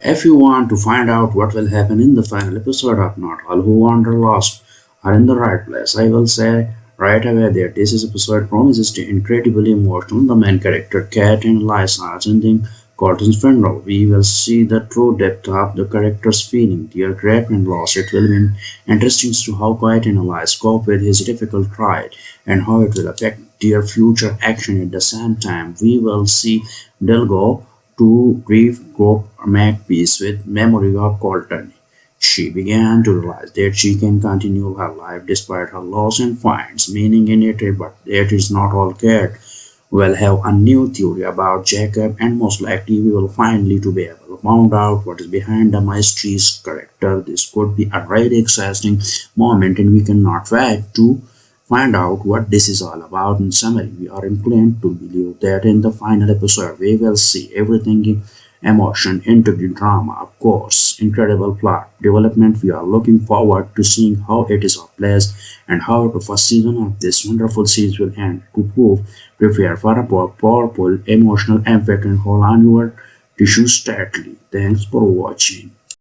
If you want to find out what will happen in the final episode of Not All Who Wander Lost are in the right place, I will say right away that this episode promises to incredibly emotional. The main character, Kat and Eliza, are attending Colton's funeral. We will see the true depth of the character's feeling. Their grief and loss. It will be interesting to how Kat and Eliza cope with his difficult trial and how it will affect their future action at the same time. We will see Delgo to grief group make peace with memory of Colton. She began to realize that she can continue her life despite her loss and finds meaning in it, but that is not all Kat will have a new theory about Jacob and most likely we will finally to be able to find out what is behind the mystery's character. This could be a very exciting moment and we cannot wait to find out what this is all about. In summary, we are inclined to believe that in the final episode we will see everything in emotion the drama. Of course, incredible plot development. We are looking forward to seeing how it is all placed and how the first season of this wonderful series will end. To prove, prepare for a powerful emotional impact and hold on your tissues tightly. Thanks for watching.